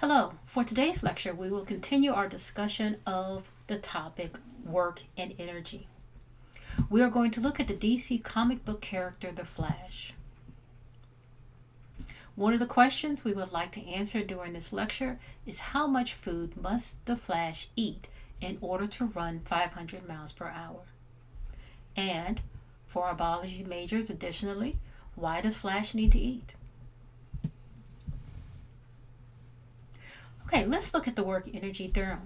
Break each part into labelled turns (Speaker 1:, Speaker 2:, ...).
Speaker 1: Hello, for today's lecture we will continue our discussion of the topic work and energy. We are going to look at the DC comic book character The Flash. One of the questions we would like to answer during this lecture is how much food must the Flash eat in order to run 500 miles per hour? And for our biology majors additionally, why does Flash need to eat? Okay, let's look at the work energy theorem.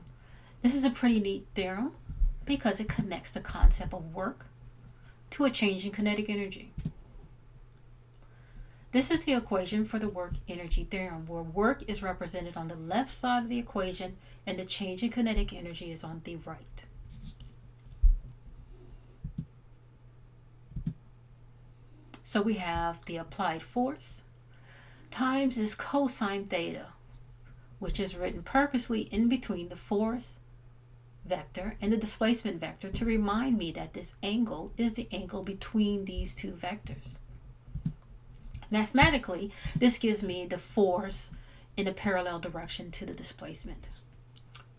Speaker 1: This is a pretty neat theorem because it connects the concept of work to a change in kinetic energy. This is the equation for the work energy theorem where work is represented on the left side of the equation and the change in kinetic energy is on the right. So we have the applied force times this cosine theta which is written purposely in between the force vector and the displacement vector to remind me that this angle is the angle between these two vectors. Mathematically, this gives me the force in a parallel direction to the displacement.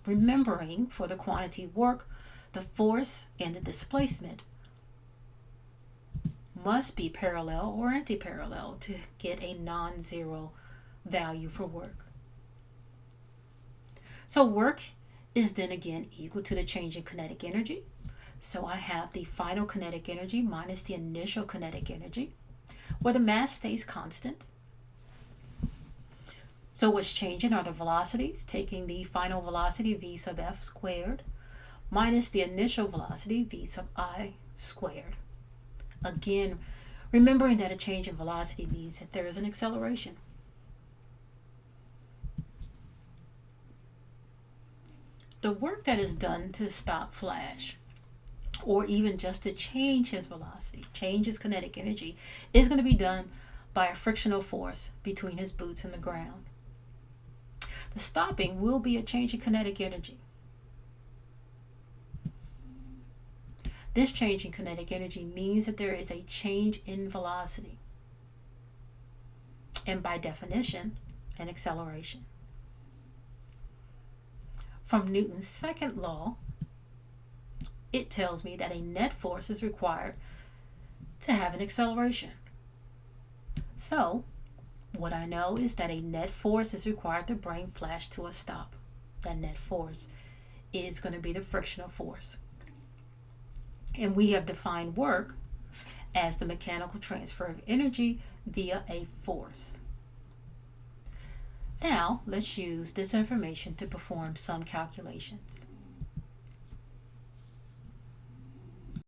Speaker 1: Remembering for the quantity work, the force and the displacement must be parallel or anti-parallel to get a non-zero value for work. So work is then again equal to the change in kinetic energy. So I have the final kinetic energy minus the initial kinetic energy, where the mass stays constant. So what's changing are the velocities, taking the final velocity v sub f squared minus the initial velocity v sub i squared. Again, remembering that a change in velocity means that there is an acceleration. The work that is done to stop Flash, or even just to change his velocity, change his kinetic energy, is going to be done by a frictional force between his boots and the ground. The stopping will be a change in kinetic energy. This change in kinetic energy means that there is a change in velocity. And by definition, an acceleration from Newton's second law, it tells me that a net force is required to have an acceleration. So, what I know is that a net force is required to bring Flash to a stop. That net force is going to be the frictional force. And we have defined work as the mechanical transfer of energy via a force. Now, let's use this information to perform some calculations.